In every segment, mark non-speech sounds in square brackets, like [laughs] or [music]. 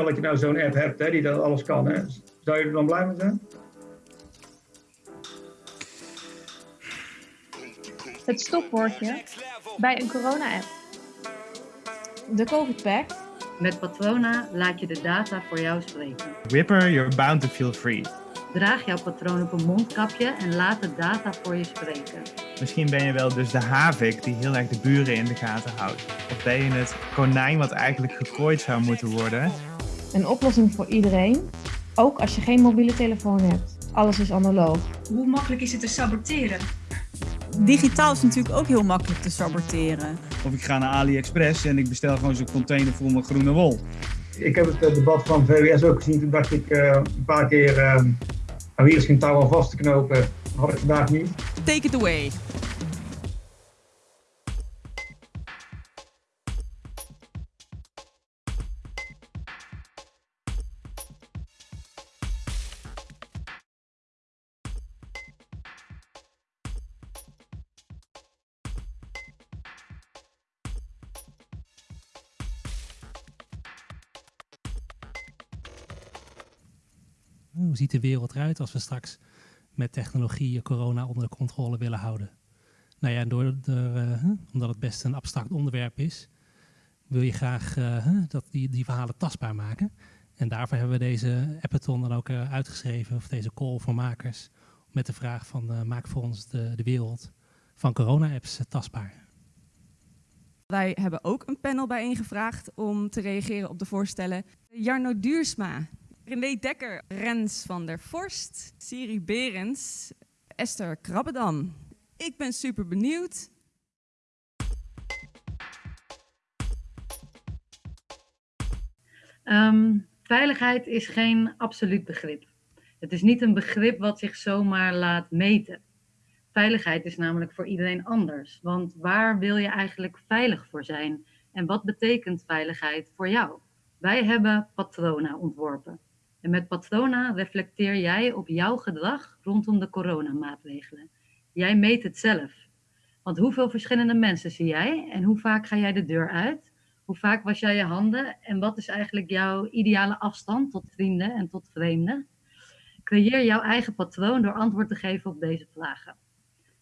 stel dat je nou zo'n app hebt hè, die dat alles kan, hè, zou je er dan blij mee zijn? Het stopwoordje bij een corona-app. De COVID Pact. Met Patrona laat je de data voor jou spreken. Whipper, you're bound to feel free. Draag jouw patroon op een mondkapje en laat de data voor je spreken. Misschien ben je wel dus de havik die heel erg de buren in de gaten houdt. Of ben je het konijn wat eigenlijk gegooid zou moeten worden. Een oplossing voor iedereen, ook als je geen mobiele telefoon hebt. Alles is analoog. Hoe makkelijk is het te saboteren? Digitaal is natuurlijk ook heel makkelijk te saboteren. Of ik ga naar AliExpress en ik bestel gewoon zo'n container vol met groene wol. Ik heb het eh, debat van VWS ook gezien. Toen dacht ik eh, een paar keer, uh, hier is geen touw aan vast te knopen. Had ik vandaag niet. Take it away. Hoe ziet de wereld eruit als we straks met technologie corona onder de controle willen houden? Nou ja, door, uh, omdat het best een abstract onderwerp is, wil je graag uh, dat die, die verhalen tastbaar maken. En daarvoor hebben we deze appathon dan ook uh, uitgeschreven, of deze call voor makers, met de vraag van maak voor ons de, de wereld van corona-apps tastbaar. Wij hebben ook een panel bijeengevraagd om te reageren op de voorstellen. Jarno Duursma, René Dekker, Rens van der Vorst, Siri Berends, Esther Krabbedam. Ik ben super benieuwd. Um, veiligheid is geen absoluut begrip. Het is niet een begrip wat zich zomaar laat meten. Veiligheid is namelijk voor iedereen anders. Want waar wil je eigenlijk veilig voor zijn? En wat betekent veiligheid voor jou? Wij hebben patronen ontworpen. En met Patrona reflecteer jij op jouw gedrag rondom de coronamaatregelen. Jij meet het zelf. Want hoeveel verschillende mensen zie jij en hoe vaak ga jij de deur uit? Hoe vaak was jij je handen en wat is eigenlijk jouw ideale afstand tot vrienden en tot vreemden? Creëer jouw eigen patroon door antwoord te geven op deze vragen.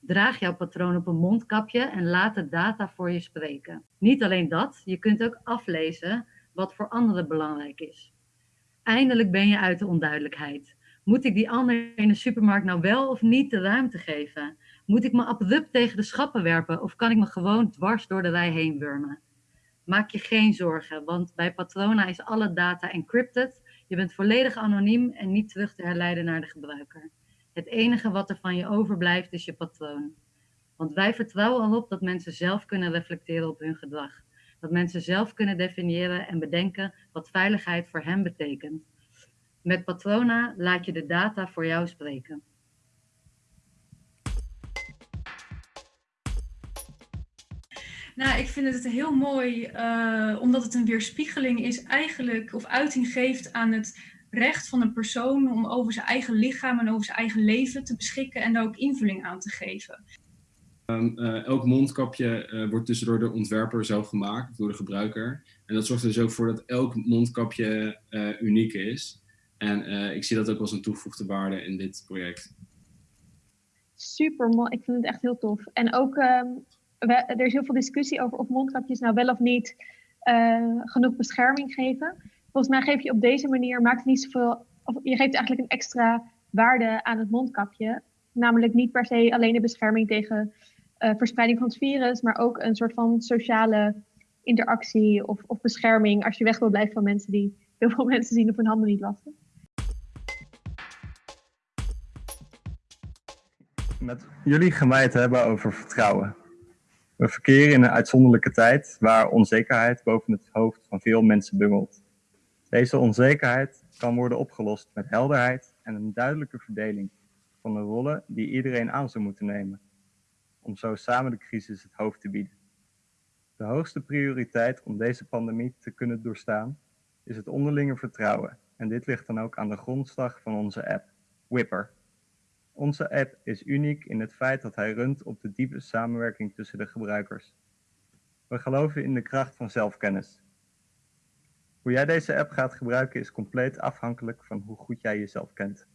Draag jouw patroon op een mondkapje en laat de data voor je spreken. Niet alleen dat, je kunt ook aflezen wat voor anderen belangrijk is. Eindelijk ben je uit de onduidelijkheid. Moet ik die ander in de supermarkt nou wel of niet de ruimte geven? Moet ik me abrupt tegen de schappen werpen of kan ik me gewoon dwars door de rij heen wurmen? Maak je geen zorgen, want bij Patrona is alle data encrypted. Je bent volledig anoniem en niet terug te herleiden naar de gebruiker. Het enige wat er van je overblijft is je patroon. Want wij vertrouwen erop dat mensen zelf kunnen reflecteren op hun gedrag dat mensen zelf kunnen definiëren en bedenken wat veiligheid voor hen betekent. Met Patrona laat je de data voor jou spreken. Nou, ik vind het heel mooi, uh, omdat het een weerspiegeling is eigenlijk, of uiting geeft aan het recht van een persoon om over zijn eigen lichaam en over zijn eigen leven te beschikken en daar ook invulling aan te geven. Um, uh, elk mondkapje uh, wordt dus door de ontwerper zelf gemaakt, door de gebruiker. En dat zorgt er dus ook voor dat elk mondkapje uh, uniek is. En ik zie dat ook als een toegevoegde waarde in dit project. Super mooi, ik vind het echt heel tof. En ook, we, er is heel veel discussie over of mondkapjes nou wel of niet genoeg bescherming geven. Volgens mij geef je op deze manier, maakt het niet zoveel, of je geeft eigenlijk een extra waarde aan het mondkapje. Namelijk niet per se alleen de bescherming tegen verspreiding van het virus, maar ook een soort van sociale interactie of, of bescherming als je weg wil blijven van mensen die heel veel [laughs] mensen zien op hun handen niet wassen. Met jullie het hebben over vertrouwen. We verkeren in een uitzonderlijke tijd waar onzekerheid boven het hoofd van veel mensen bungelt. Deze onzekerheid kan worden opgelost met helderheid en een duidelijke verdeling van de rollen die iedereen aan zou moeten nemen om zo samen de crisis het hoofd te bieden. De hoogste prioriteit om deze pandemie te kunnen doorstaan is het onderlinge vertrouwen en dit ligt dan ook aan de grondslag van onze app, Whipper. Onze app is uniek in het feit dat hij runt op de diepe samenwerking tussen de gebruikers. We geloven in de kracht van zelfkennis. Hoe jij deze app gaat gebruiken is compleet afhankelijk van hoe goed jij jezelf kent.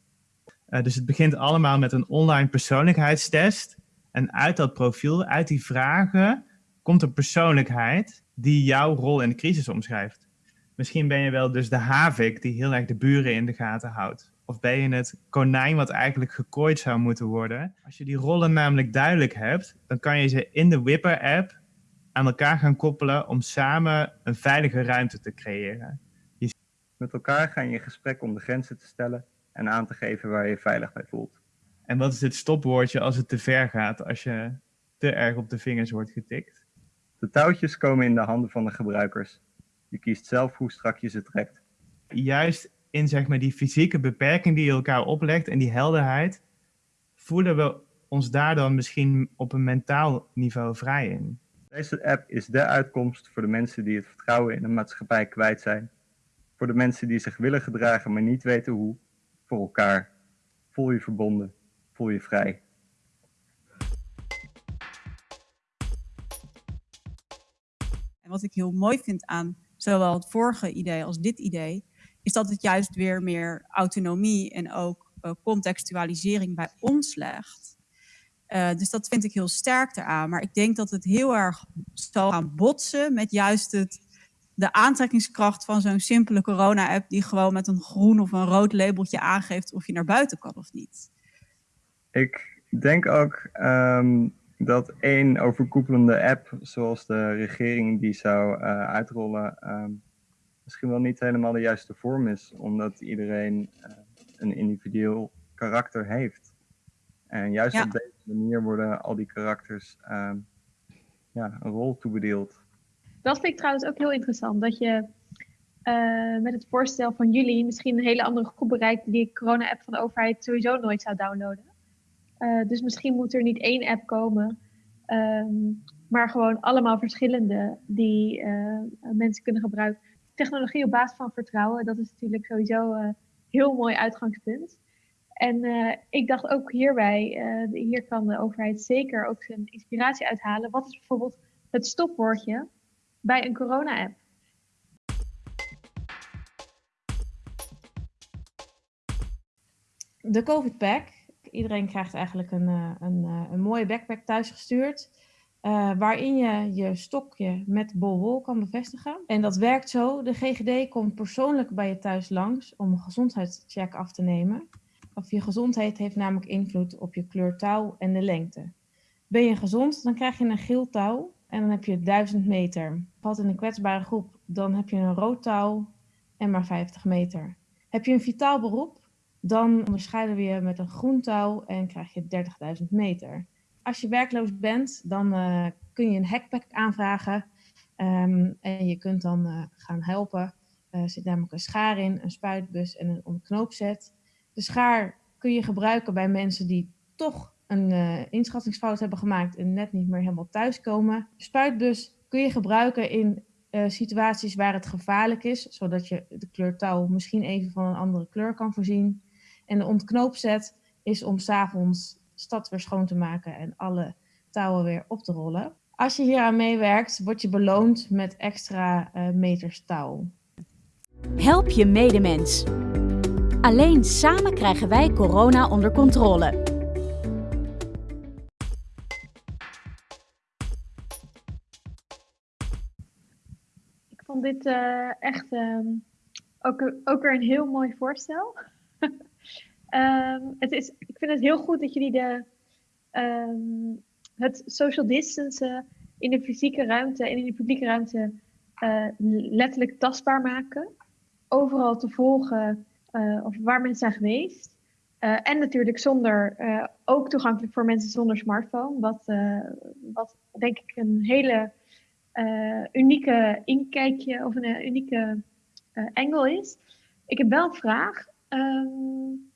Uh, dus het begint allemaal met een online persoonlijkheidstest. En uit dat profiel, uit die vragen, komt een persoonlijkheid die jouw rol in de crisis omschrijft. Misschien ben je wel dus de havik die heel erg de buren in de gaten houdt. Of ben je het konijn wat eigenlijk gekooid zou moeten worden. Als je die rollen namelijk duidelijk hebt, dan kan je ze in de Wipper-app aan elkaar gaan koppelen om samen een veilige ruimte te creëren. Met elkaar ga je in gesprek om de grenzen te stellen en aan te geven waar je je veilig bij voelt. En wat is het stopwoordje als het te ver gaat, als je te erg op de vingers wordt getikt? De touwtjes komen in de handen van de gebruikers. Je kiest zelf hoe strak je ze trekt. Juist in zeg maar, die fysieke beperking die je elkaar oplegt en die helderheid, voelen we ons daar dan misschien op een mentaal niveau vrij in. Deze app is de uitkomst voor de mensen die het vertrouwen in de maatschappij kwijt zijn. Voor de mensen die zich willen gedragen, maar niet weten hoe. Voor elkaar. Voel je verbonden. Voel je vrij. En wat ik heel mooi vind aan zowel het vorige idee als dit idee, is dat het juist weer meer autonomie en ook uh, contextualisering bij ons legt. Uh, dus dat vind ik heel sterk eraan. Maar ik denk dat het heel erg zal gaan botsen met juist het, de aantrekkingskracht van zo'n simpele corona-app die gewoon met een groen of een rood labeltje aangeeft of je naar buiten kan of niet. Ik denk ook um, dat één overkoepelende app, zoals de regering die zou uh, uitrollen, um, misschien wel niet helemaal de juiste vorm is, omdat iedereen uh, een individueel karakter heeft. En juist ja. op deze manier worden al die karakters uh, ja, een rol toebedeeld. Dat vind ik trouwens ook heel interessant, dat je uh, met het voorstel van jullie misschien een hele andere groep bereikt die de corona-app van de overheid sowieso nooit zou downloaden. Uh, dus misschien moet er niet één app komen, um, maar gewoon allemaal verschillende die uh, mensen kunnen gebruiken. Technologie op basis van vertrouwen, dat is natuurlijk sowieso een heel mooi uitgangspunt. En ik dacht ook hierbij, hier kan de overheid zeker ook zijn inspiratie uithalen. Wat is bijvoorbeeld het stopwoordje bij een corona-app? De COVID-pack. Iedereen krijgt eigenlijk een, een, een mooie backpack thuisgestuurd. Uh, waarin je je stokje met bolwol kan bevestigen. En dat werkt zo. De GGD komt persoonlijk bij je thuis langs om een gezondheidscheck af te nemen. Of je gezondheid heeft namelijk invloed op je kleur touw en de lengte. Ben je gezond, dan krijg je een geel touw en dan heb je 1000 meter. Valt in een kwetsbare groep, dan heb je een rood touw en maar 50 meter. Heb je een vitaal beroep, dan onderscheiden we je met een groen touw en krijg je 30.000 meter. Als je werkloos bent, dan uh, kun je een hackpack aanvragen um, en je kunt dan uh, gaan helpen. Er uh, zit namelijk een schaar in, een spuitbus en een omknoopzet. De schaar kun je gebruiken bij mensen die toch een inschattingsfout hebben gemaakt en net niet meer helemaal thuiskomen. De spuitbus kun je gebruiken in situaties waar het gevaarlijk is, zodat je de kleur touw misschien even van een andere kleur kan voorzien. En de ontknoopzet is om s'avonds de stad weer schoon te maken en alle touwen weer op te rollen. Als je hier aan meewerkt, word je beloond met extra uh, meters touw. Help je medemens. Alleen samen krijgen wij corona onder controle. Ik vond dit uh, echt um, ook, ook weer een heel mooi voorstel. Is, ik vind het heel goed dat jullie de, um, het social distancen in de fysieke ruimte en in de publieke ruimte uh, letterlijk tastbaar maken. Overal te volgen uh, of waar mensen zijn geweest. Uh, en natuurlijk zonder, ook toegankelijk voor mensen zonder smartphone. Wat, wat denk ik een hele unieke inkijkje of een unieke angle is. Ik heb wel een vraag. Um,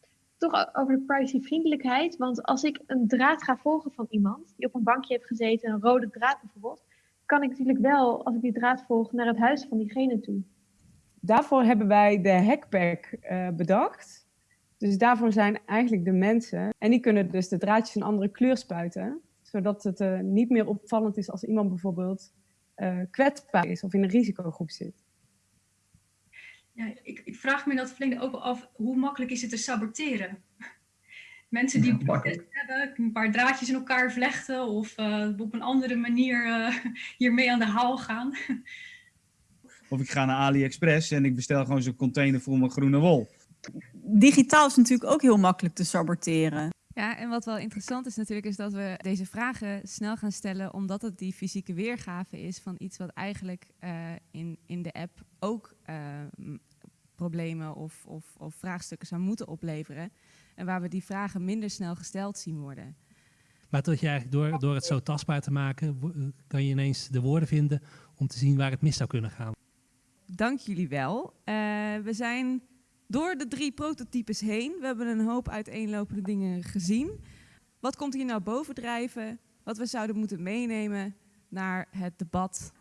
toch over de privacyvriendelijkheid. Want als ik een draad ga volgen van iemand die op een bankje heeft gezeten, een rode draad bijvoorbeeld, kan ik natuurlijk wel, als ik die draad volg, naar het huis van diegene toe daarvoor hebben wij de hackpack uh, bedacht. Dus daarvoor zijn eigenlijk de mensen. En die kunnen dus de draadjes een andere kleur spuiten. Zodat het uh, niet meer opvallend is als iemand bijvoorbeeld uh, kwetsbaar is of in een risicogroep zit. Ja, ik, ik vraag me dat verlengde ook wel af, hoe makkelijk is het te saboteren? Mensen die Ja, hebben, een paar draadjes in elkaar vlechten of eh, op een andere manier eh, hiermee aan de haal gaan. Of ik ga naar AliExpress en ik bestel gewoon zo'n container vol mijn groene wol. Digitaal is natuurlijk ook heel makkelijk te saboteren. Ja, en wat wel interessant is natuurlijk, is dat we deze vragen snel gaan stellen, omdat het die fysieke weergave is van iets wat eigenlijk eh, in, in de app ook eh, problemen of, of, of vraagstukken zou moeten opleveren. En waar we die vragen minder snel gesteld zien worden. Maar dat je eigenlijk door, door het zo tastbaar te maken, eh, kan je ineens de woorden vinden om te zien waar het mis zou kunnen gaan. Dank jullie wel. We zijn door de drie prototypes heen. We hebben een hoop uiteenlopende dingen gezien. Wat komt hier nou bovendrijven? Wat we zouden moeten meenemen naar het debat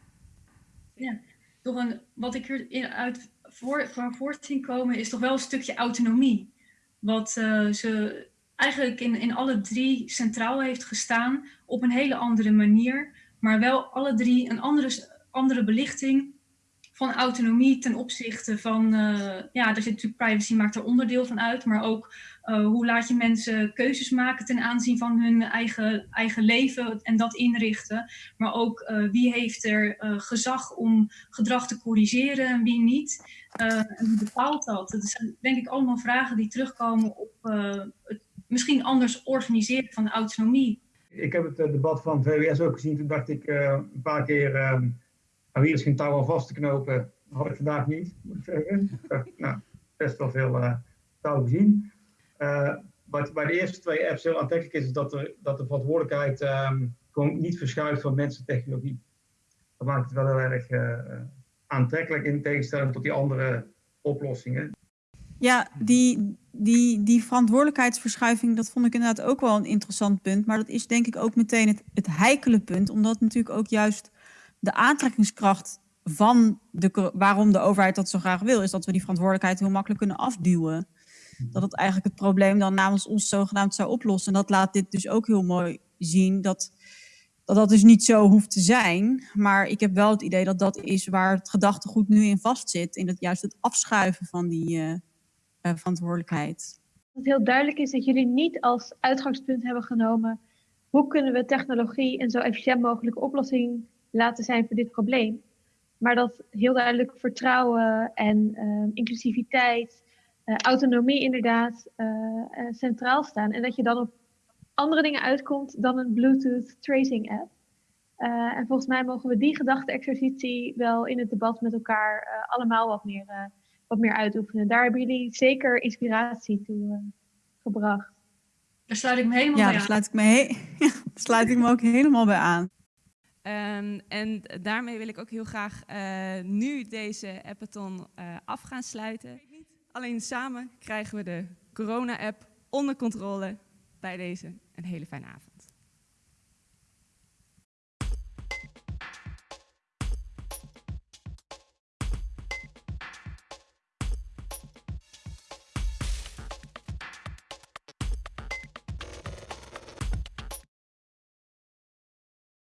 Ja, toch een, wat ik eruit uit voor, van voort komen is toch wel een stukje autonomie. Wat eh, ze eigenlijk in, in alle drie centraal heeft gestaan op een hele andere manier. Maar wel alle drie een andere, andere belichting van autonomie ten opzichte van, eh, ja, daar zit natuurlijk privacy maakt er onderdeel van uit, maar ook eh, hoe laat je mensen keuzes maken ten aanzien van hun eigen, eigen leven en dat inrichten. Maar ook eh, wie heeft er gezag om gedrag te corrigeren en wie niet. En bepaalt dat? Dat zijn denk ik allemaal vragen die terugkomen op het misschien anders organiseren van autonomie. Ik heb het debat van VWS ook gezien. Toen dacht ik een paar keer, eh, nou, hier is geen touw aan vast te knopen. Had ik vandaag niet, zeggen. Dacht, nou, best wel veel eh touw gezien. Eh, wat bij de eerste twee apps heel aantrekkelijk is, is dat, er, dat de verantwoordelijkheid ehm, gewoon niet verschuift van mensen en technologie. Dat maakt het wel heel erg eh, eh, aantrekkelijk in tegenstelling tot die andere oplossingen. Ja, die, die, die verantwoordelijkheidsverschuiving, dat vond ik inderdaad ook wel een interessant punt. Maar dat is denk ik ook meteen het, het heikele punt, omdat natuurlijk ook juist de aantrekkingskracht van de, waarom de overheid dat zo graag wil, is dat we die verantwoordelijkheid heel makkelijk kunnen afduwen. Dat het eigenlijk het probleem dan namens ons zogenaamd zou oplossen. En dat laat dit dus ook heel mooi zien, dat dat, dat dus niet zo hoeft te zijn. Maar ik heb wel het idee dat dat is waar het gedachtegoed nu in vastzit. In het juist het afschuiven van die eh, eh, verantwoordelijkheid. Wat heel duidelijk is dat jullie niet als uitgangspunt hebben genomen hoe kunnen we technologie een zo efficiënt mogelijke oplossing laten zijn voor dit probleem. Maar dat heel duidelijk vertrouwen en eh, inclusiviteit, eh, autonomie inderdaad eh, eh, centraal staan. En dat je dan op andere dingen uitkomt dan een Bluetooth tracing app. Eh, en volgens mij mogen we die gedachte-exercitie wel in het debat met elkaar eh, allemaal wat meer, eh, wat meer uitoefenen. Daar hebben jullie zeker inspiratie toe eh, gebracht. Daar sluit ik me helemaal Ja, bij daar aan. sluit ik me, he- [laughs] daar sluit ik me ook helemaal bij aan. Ehm, en daarmee wil ik ook heel graag eh, nu deze appathon eh, af gaan sluiten. Alleen samen krijgen we de corona-app onder controle. Bij deze een hele fijne avond.